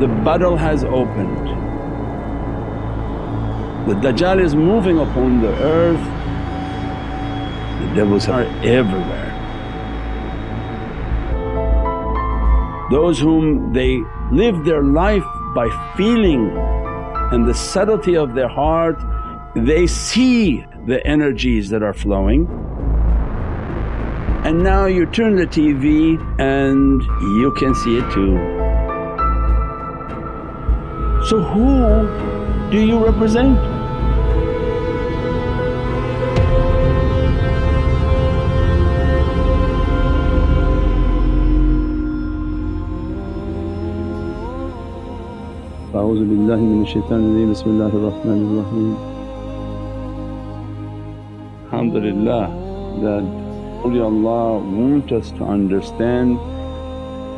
the battle has opened. The Dajjal is moving upon the earth, the devils are everywhere. Those whom they live their life by feeling and the subtlety of their heart, they see the energies that are flowing. And now you turn the TV and you can see it too. So who do you represent? أعوذ بالله من الشيطان الرجيم بسم الله الرحمن الرحيم Alhamdulillah that awliyaullah want us to understand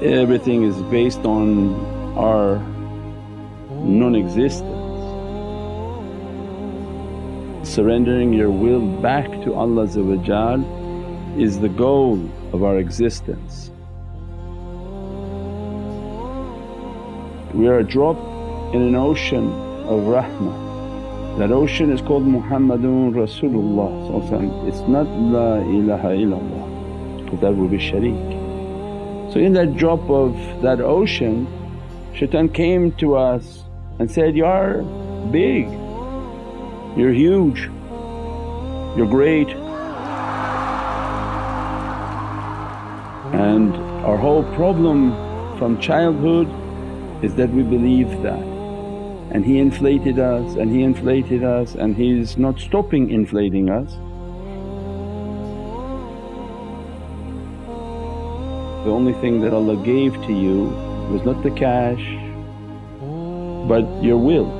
everything is based on our non-existence. Surrendering your will back to Allah is the goal of our existence. We are a drop in an ocean of rahmah. That ocean is called Muhammadun Rasulullah it's not La ilaha illallah because that would be shareek. So in that drop of that ocean shaitan came to us and said, you're big, you're huge, you're great. And our whole problem from childhood is that we believe that. And he inflated us and he inflated us and he's not stopping inflating us. The only thing that Allah gave to you was not the cash but your will.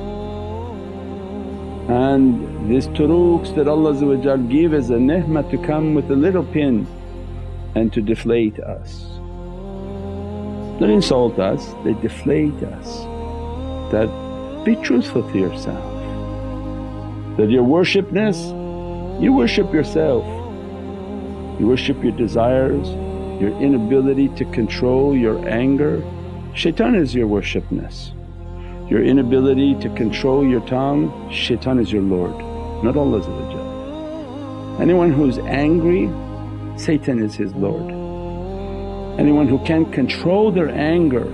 And these turuqs that Allah give as a ni'mah to come with a little pin and to deflate us. Not insult us, they deflate us that be truthful to yourself that your worshipness, you worship yourself. You worship your desires, your inability to control your anger. Shaitan is your worshipness. Your inability to control your tongue, shaitan is your Lord, not Allah Anyone who's angry, Satan is his Lord. Anyone who can't control their anger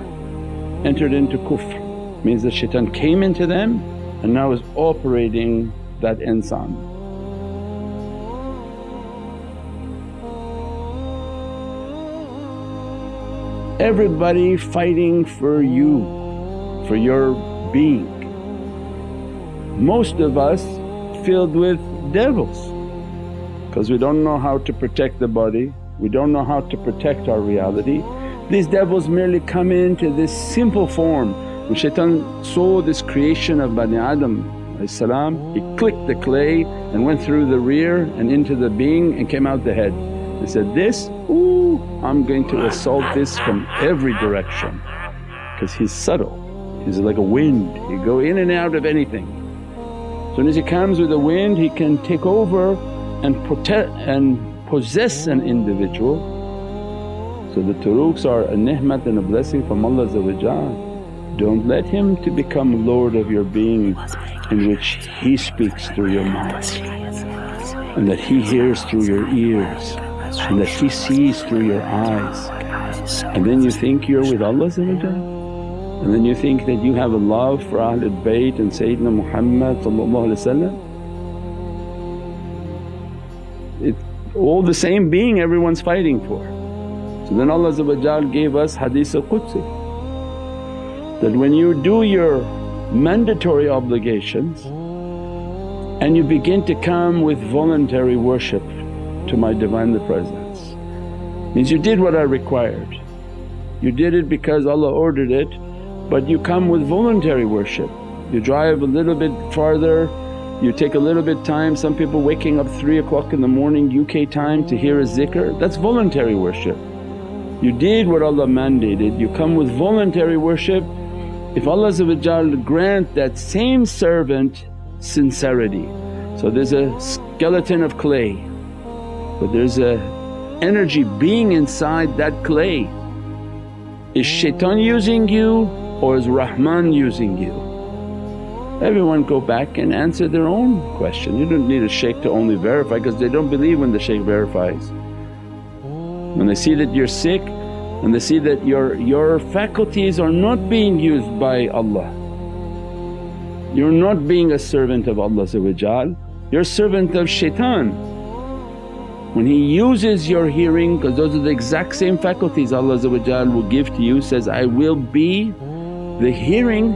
entered into kufr means that shaitan came into them and now is operating that insan. Everybody fighting for you, for your being. Most of us filled with devils because we don't know how to protect the body, we don't know how to protect our reality. These devils merely come into this simple form when shaitan saw this creation of Bani Adam he clicked the clay and went through the rear and into the being and came out the head. He said, this, ooh I'm going to assault this from every direction because he's subtle, he's like a wind, he go in and out of anything. So as he comes with the wind he can take over and protect and possess an individual. So the turuqs are a ni'mat and a blessing from Allah don't let him to become lord of your being in which he speaks through your mouth and that he hears through your ears and that he sees through your eyes. And then you think you're with Allah and then you think that you have a love for Ahlul Bayt and Sayyidina Muhammad it's all the same being everyone's fighting for. So then Allah gave us Hadith al-Qudsi that when you do your mandatory obligations and you begin to come with voluntary worship to my Divinely Presence, means you did what I required. You did it because Allah ordered it but you come with voluntary worship. You drive a little bit farther, you take a little bit time, some people waking up 3 o'clock in the morning UK time to hear a zikr, that's voluntary worship. You did what Allah mandated, you come with voluntary worship if Allah grant that same servant sincerity. So there's a skeleton of clay but there's a energy being inside that clay. Is shaitan using you or is Rahman using you? Everyone go back and answer their own question. You don't need a shaykh to only verify because they don't believe when the shaykh verifies. When they see that you're sick and they see that your, your faculties are not being used by Allah, you're not being a servant of Allah you're a servant of shaitan. When he uses your hearing because those are the exact same faculties Allah will give to you says, I will be the hearing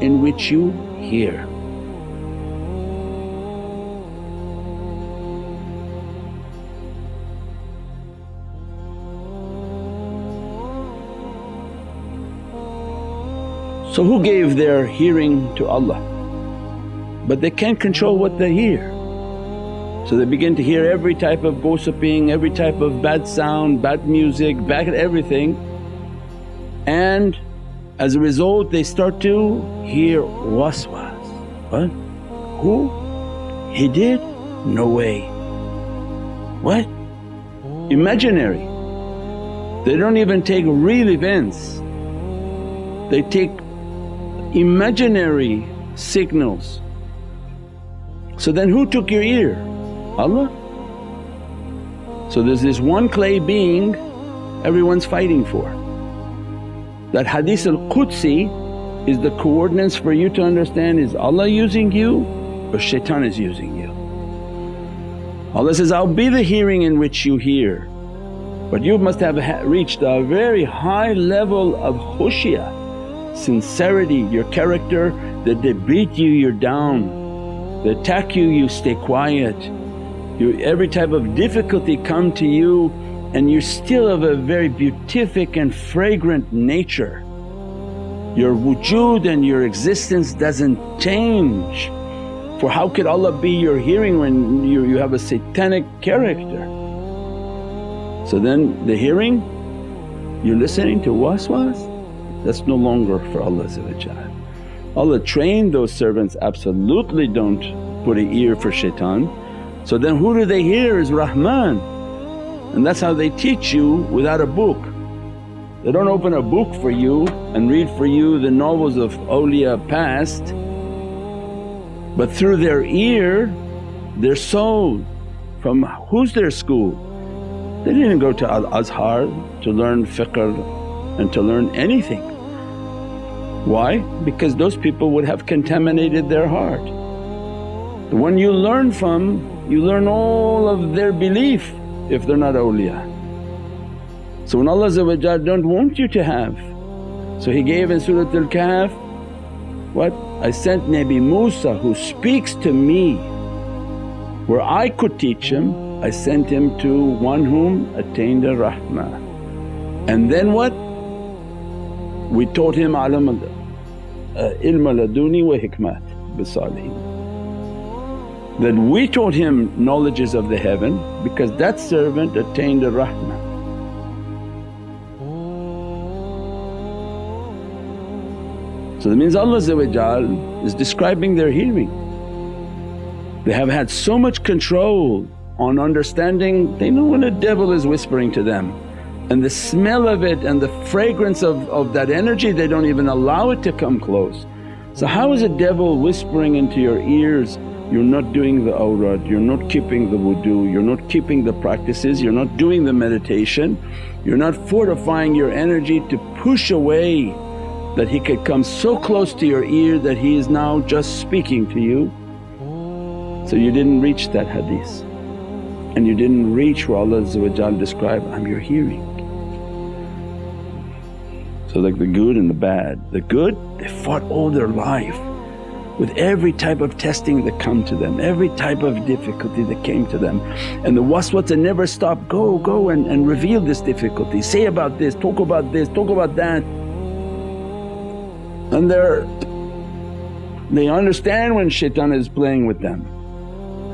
in which you hear. So who gave their hearing to Allah? But they can't control what they hear. So they begin to hear every type of gossiping, every type of bad sound, bad music, bad everything and as a result they start to hear waswas. What? Who? He did? No way. What? Imaginary. They don't even take real events, they take imaginary signals. So then who took your ear? Allah? So there's this one clay being everyone's fighting for. That hadith al-Qudsi is the coordinates for you to understand is Allah using you or shaitan is using you. Allah says, I'll be the hearing in which you hear. But you must have reached a very high level of khushya, sincerity, your character that they beat you you're down, they attack you you stay quiet, you, every type of difficulty come to you and you're still of a very beatific and fragrant nature. Your wujud and your existence doesn't change for how could Allah be your hearing when you, you have a satanic character? So then the hearing, you're listening to waswas, that's no longer for Allah Allah trained those servants absolutely don't put an ear for shaitan. So then who do they hear is Rahman and that's how they teach you without a book. They don't open a book for you and read for you the novels of awliya past but through their ear their soul. From who's their school? They didn't go to Al-Azhar to learn fiqh and to learn anything. Why? Because those people would have contaminated their heart. The one you learn from, you learn all of their belief if they're not awliya. So when Allah don't want you to have, so He gave in Surat Al-Kahf, what? I sent Nabi Musa who speaks to me where I could teach him, I sent him to one whom attained a rahmah. And then what? We taught him alam uh, ilm laduni wa hikmat bisalihin that we taught him knowledges of the heaven because that servant attained a rahmah. So that means Allah is describing their hearing. They have had so much control on understanding, they know when a devil is whispering to them and the smell of it and the fragrance of, of that energy they don't even allow it to come close. So how is a devil whispering into your ears you're not doing the awrad, you're not keeping the wudu, you're not keeping the practices, you're not doing the meditation, you're not fortifying your energy to push away that he could come so close to your ear that he is now just speaking to you. So you didn't reach that hadith and you didn't reach where Allah described, I'm your hearing. So like the good and the bad, the good they fought all their life with every type of testing that come to them, every type of difficulty that came to them. And the waswasa never stopped, go, go and, and reveal this difficulty, say about this, talk about this, talk about that. And they're they understand when shaitan is playing with them.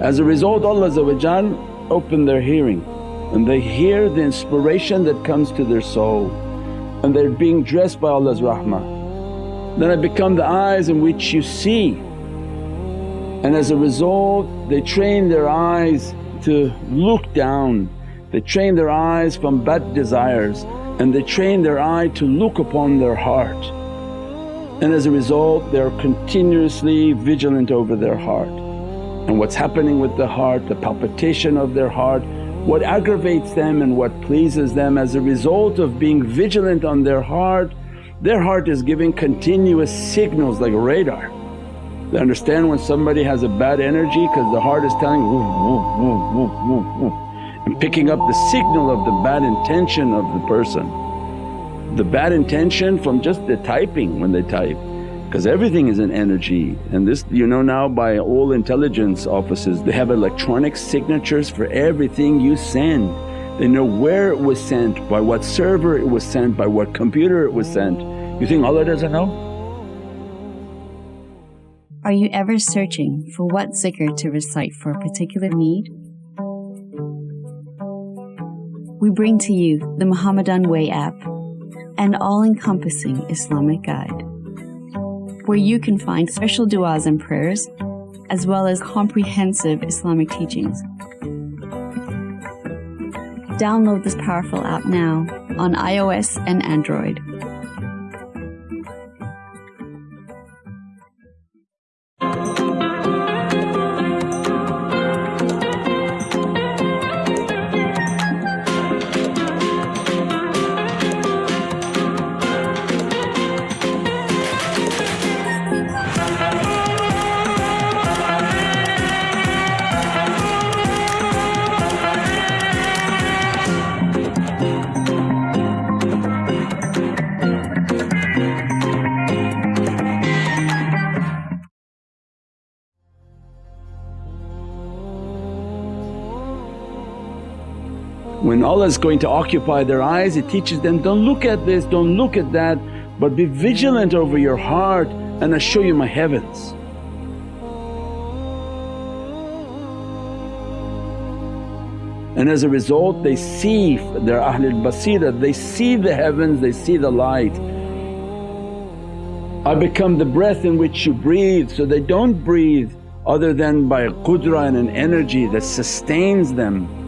As a result Allah open their hearing and they hear the inspiration that comes to their soul and they're being dressed by Allah's rahmah then I become the eyes in which you see and as a result they train their eyes to look down, they train their eyes from bad desires and they train their eye to look upon their heart. and as a result they're continuously vigilant over their heart. And what's happening with the heart, the palpitation of their heart, what aggravates them and what pleases them as a result of being vigilant on their heart, their heart is giving continuous signals like a radar. They understand when somebody has a bad energy because the heart is telling woof, woof, woof, woof, woof and picking up the signal of the bad intention of the person. The bad intention from just the typing when they type because everything is an energy and this you know now by all intelligence offices they have electronic signatures for everything you send. They know where it was sent, by what server it was sent, by what computer it was sent. You think Allah doesn't know? Are you ever searching for what zikr to recite for a particular need? We bring to you the Muhammadan Way app, an all-encompassing Islamic guide where you can find special du'as and prayers, as well as comprehensive Islamic teachings. Download this powerful app now on iOS and Android. When Allah is going to occupy their eyes it teaches them, don't look at this, don't look at that but be vigilant over your heart and I show you my heavens. And as a result they see, they're Ahlul Basira, they see the heavens, they see the light. I become the breath in which you breathe so they don't breathe other than by qudra and an energy that sustains them.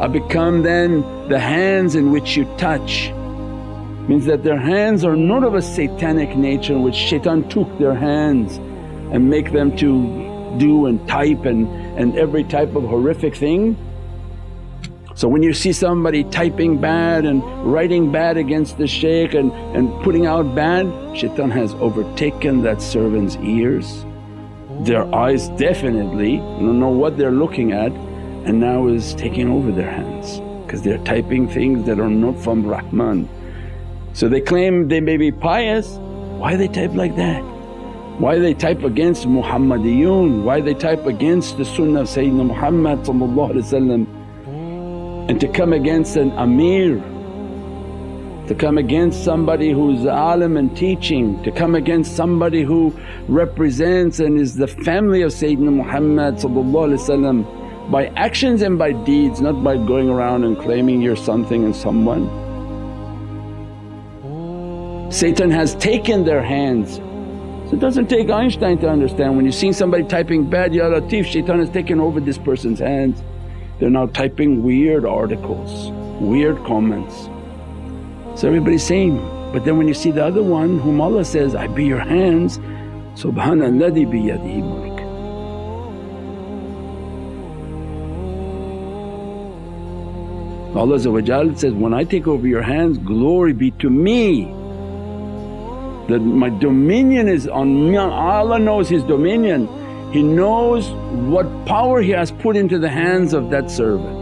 I become then the hands in which you touch. Means that their hands are not of a satanic nature which shaitan took their hands and make them to do and type and, and every type of horrific thing. So when you see somebody typing bad and writing bad against the shaykh and, and putting out bad, shaitan has overtaken that servant's ears. Their eyes definitely don't know what they're looking at and now is taking over their hands because they're typing things that are not from Rahman. So they claim they may be pious, why they type like that? Why they type against Muhammadiyun? Why they type against the sunnah of Sayyidina Muhammad and to come against an amir, to come against somebody who's alim and teaching, to come against somebody who represents and is the family of Sayyidina Muhammad by actions and by deeds not by going around and claiming you're something and someone. Satan has taken their hands. So it doesn't take Einstein to understand when you see somebody typing bad, Ya Latif, shaitan has taken over this person's hands. They're now typing weird articles, weird comments. So everybody's same. but then when you see the other one whom Allah says, I be your hands, Subhanalladhi biyadihi mulk. Allah says, when I take over your hands glory be to me that my dominion is on me. Allah knows His dominion, He knows what power He has put into the hands of that servant.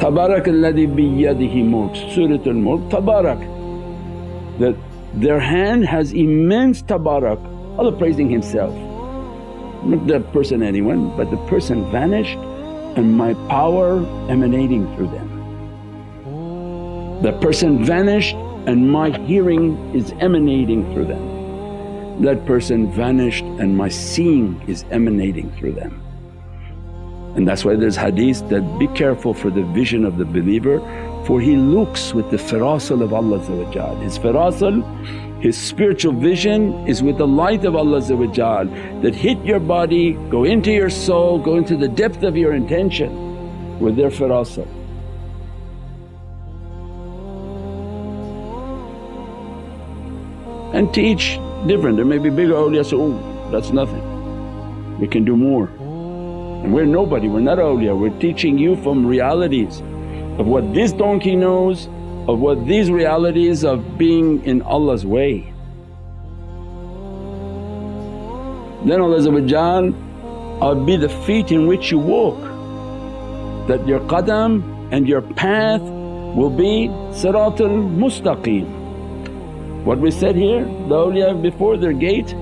Tabarak alladhi biyadihi mulk, Suratul Mulk, Tabarak that their hand has immense tabarak, Allah praising Himself. Not the person anyone but the person vanished and my power emanating through them. The person vanished and my hearing is emanating through them. That person vanished and my seeing is emanating through them. And that's why there's hadith that, be careful for the vision of the believer for he looks with the firasul of Allah His firasul, his spiritual vision is with the light of Allah that hit your body, go into your soul, go into the depth of your intention with their firasul. and teach different. There may be bigger awliya oh that's nothing, we can do more. And we're nobody, we're not awliya, we're teaching you from realities of what this donkey knows, of what these realities of being in Allah's way. Then Allah I'll be the feet in which you walk, that your qadam and your path will be Siratul Mustaqim. What we said here, the awliya before their gate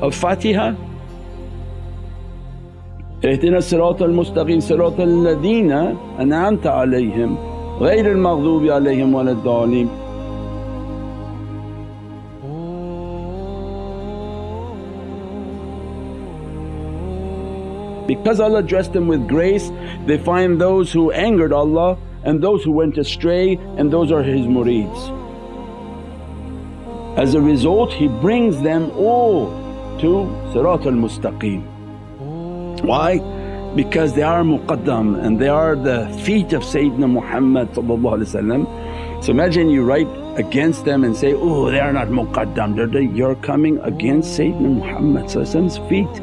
of Fatiha اهدنا الصراط المستقيم صراط الذين أنعمت عليهم غير المغضوب عليهم ولا الضالين Because Allah dressed them with grace they find those who angered Allah and those who went astray and those are His murids. As a result He brings them all to Sirat al-Mustaqim. Why? Because they are muqaddam and they are the feet of Sayyidina Muhammad So imagine you write against them and say, oh they are not muqaddam, you're coming against Sayyidina Muhammad's feet.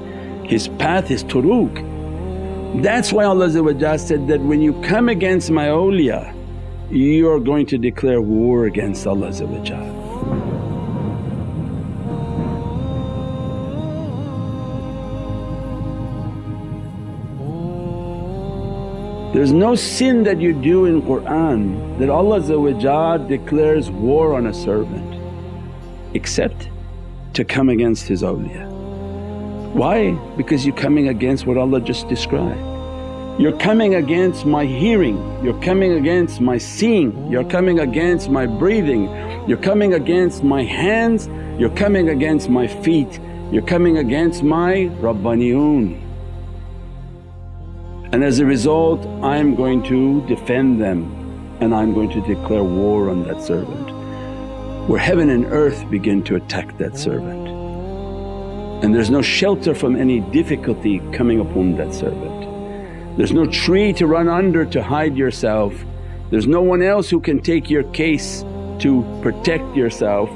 His path is turuq. That's why Allah said that, when you come against my awliya you are going to declare war against Allah There's no sin that you do in Qur'an that Allah declares war on a servant except to come against His awliya. Why? Because you're coming against what Allah just described. You're coming against my hearing, you're coming against my seeing, you're coming against my breathing, you're coming against my hands, you're coming against my feet, you're coming against my Rabbaniyun and as a result I'm going to defend them and I'm going to declare war on that servant. Where heaven and earth begin to attack that servant and there's no shelter from any difficulty coming upon that servant. There's no tree to run under to hide yourself, there's no one else who can take your case to protect yourself,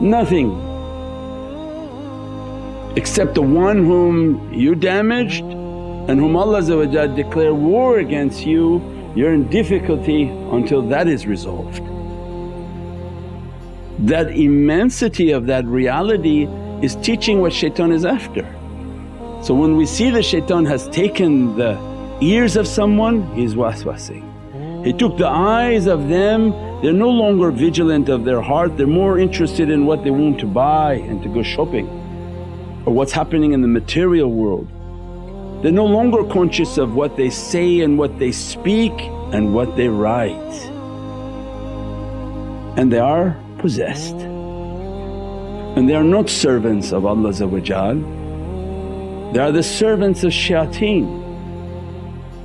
nothing except the one whom you damaged and whom Allah declare war against you, you're in difficulty until that is resolved. That immensity of that reality is teaching what shaitan is after. So when we see the shaitan has taken the ears of someone, he's waswasing. He took the eyes of them, they're no longer vigilant of their heart, they're more interested in what they want to buy and to go shopping or what's happening in the material world. They're no longer conscious of what they say and what they speak and what they write and they are possessed and they are not servants of Allah they are the servants of shayateen.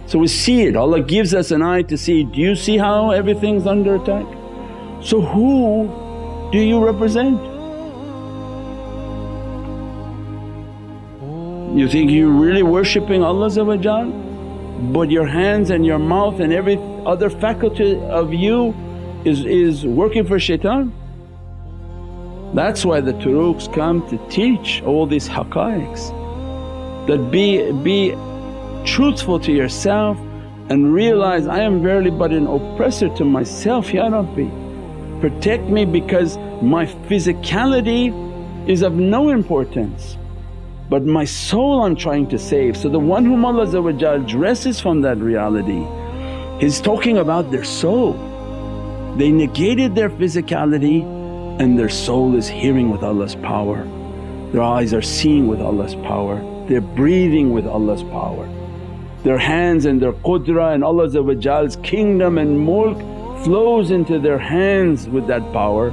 So we see it, Allah gives us an eye to see, do you see how everything's under attack? So who do you represent? You think you're really worshipping Allah but your hands and your mouth and every other faculty of you is, is working for shaitan. That's why the turuqs come to teach all these haqqaiqs that be, be truthful to yourself and realize, I am verily but an oppressor to myself Ya Rabbi. Protect me because my physicality is of no importance but my soul I'm trying to save. So the one whom Allah dresses from that reality, He's talking about their soul. They negated their physicality and their soul is hearing with Allah's power, their eyes are seeing with Allah's power, they're breathing with Allah's power. Their hands and their qudra and Allah's kingdom and mulk flows into their hands with that power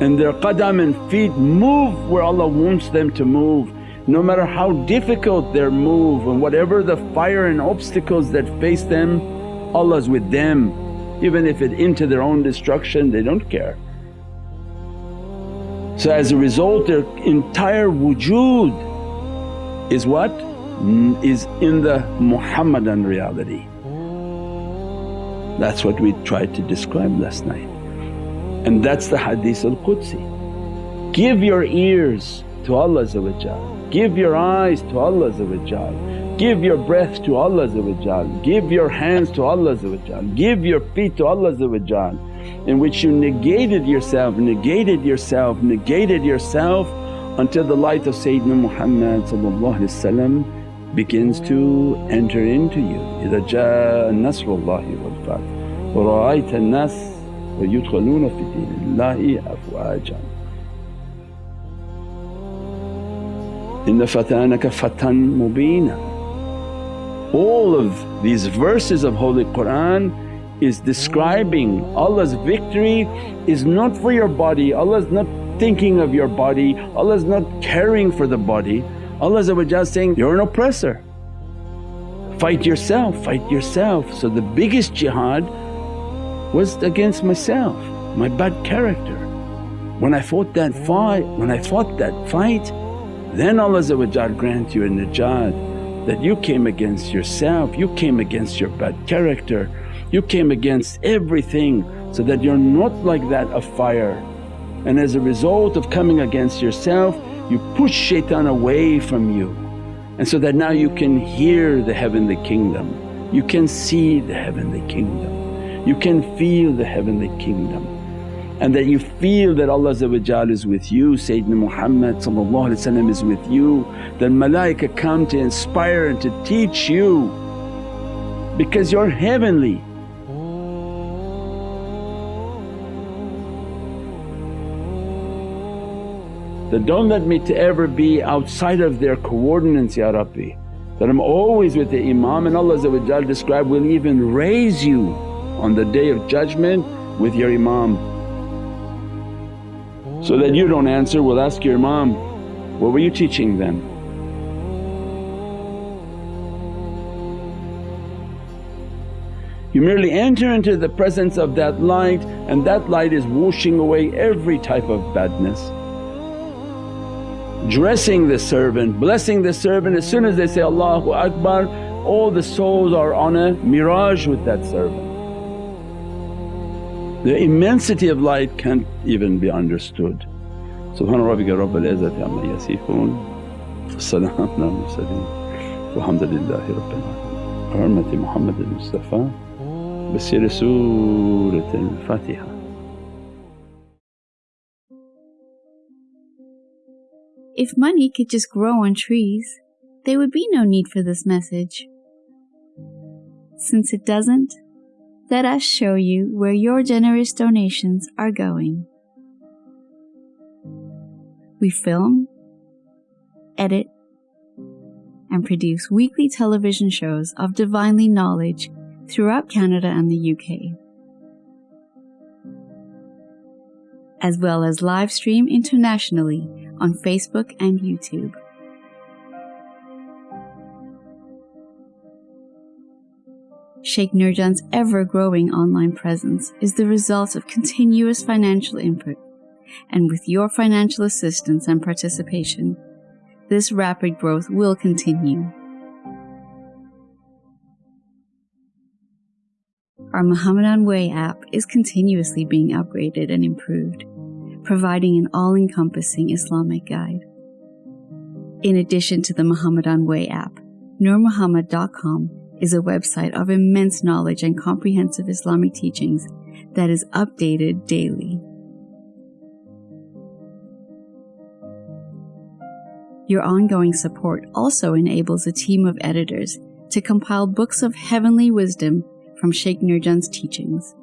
and their qadam and feet move where Allah wants them to move no matter how difficult their move and whatever the fire and obstacles that face them, Allah's with them. Even if it into their own destruction they don't care. So as a result their entire wujud is what? Is in the Muhammadan reality. That's what we tried to describe last night and that's the Hadith al-Qudsi Give your ears to Allah Give your eyes to Allah Give your breath to Allah Give your hands to Allah Give your feet to Allah in which you negated yourself, negated yourself, negated yourself until the light of Sayyidina Muhammad begins to enter into you. إِذَا جَاءَ نَصْرُ اللَّهِ وَالْفَتْحُ وَرَأَيْتَ النَّاسَ وَيُدْخَلُونَ فِي دِينِ اللَّهِ أَفْوَاجًا إِنَّ فَتَانَكَ فَتًى مُبِينًا All of these verses of Holy Qur'an is describing Allah's victory is not for your body, Allah is not thinking of your body, Allah is not caring for the body. Allah is saying, you're an oppressor, fight yourself, fight yourself. So the biggest jihad was against myself, my bad character. When I fought that fight, when I fought that fight then Allah grant you a najat that you came against yourself, you came against your bad character, you came against everything so that you're not like that of fire. And as a result of coming against yourself you push shaitan away from you. And so that now you can hear the heavenly kingdom, you can see the heavenly kingdom, you can feel the heavenly kingdom and that you feel that Allah is with you, Sayyidina Muhammad is with you, that malaika come to inspire and to teach you because you're heavenly. That don't let me to ever be outside of their coordinates Ya Rabbi, that I'm always with the Imam and Allah described, will even raise you on the Day of Judgment with your Imam. So that you don't answer, we'll ask your Imam, what were you teaching then? You merely enter into the presence of that light and that light is washing away every type of badness dressing the servant, blessing the servant. As soon as they say, Allahu Akbar, all the souls are on a mi'raj with that servant. The immensity of light can't even be understood. Subhana rabbika rabbil izzati amma yasifoon salaamun ala mursaleen walhamdulillahi rabbil alameen. Hurmati Muhammad al-Mustafa bi Surat al-Fatiha. If money could just grow on trees, there would be no need for this message. Since it doesn't, let us show you where your generous donations are going. We film, edit, and produce weekly television shows of divinely knowledge throughout Canada and the UK. as well as live stream internationally on Facebook and YouTube. Sheikh Nurjan's ever growing online presence is the result of continuous financial input, and with your financial assistance and participation, this rapid growth will continue. Our Muhammadan Way app is continuously being upgraded and improved, providing an all encompassing Islamic guide. In addition to the Muhammadan Way app, NurMuhammad.com is a website of immense knowledge and comprehensive Islamic teachings that is updated daily. Your ongoing support also enables a team of editors to compile books of heavenly wisdom from Sheikh Nurjan's teachings.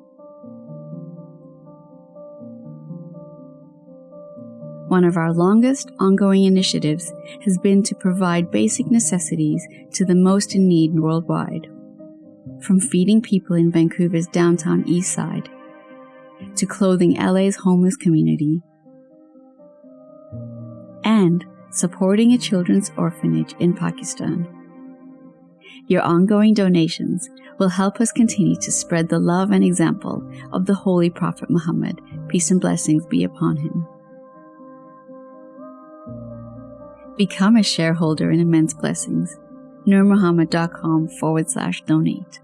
One of our longest ongoing initiatives has been to provide basic necessities to the most in need worldwide, from feeding people in Vancouver's downtown east side to clothing LA's homeless community and supporting a children's orphanage in Pakistan. Your ongoing donations will help us continue to spread the love and example of the Holy Prophet Muhammad, peace and blessings be upon him. Become a shareholder in Immense Blessings, nurmuhammad.com forward slash donate.